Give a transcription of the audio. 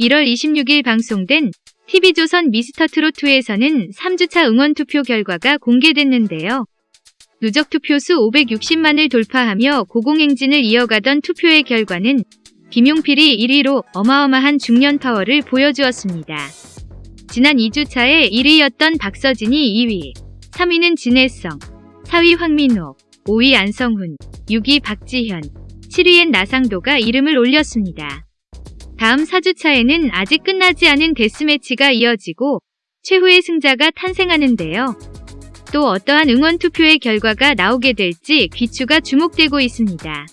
1월 26일 방송된 TV조선 미스터트롯2에서는 3주차 응원투표 결과가 공개됐는데요. 누적 투표수 560만을 돌파하며 고공행진을 이어가던 투표의 결과는 김용필이 1위로 어마어마한 중년 파워를 보여주었습니다. 지난 2주차에 1위였던 박서진이 2위, 3위는 진혜성, 4위 황민호, 5위 안성훈, 6위 박지현, 7위엔 나상도가 이름을 올렸습니다. 다음 4주차에는 아직 끝나지 않은 데스매치가 이어지고 최후의 승자가 탄생하는데요. 또 어떠한 응원 투표의 결과가 나오게 될지 귀추가 주목되고 있습니다.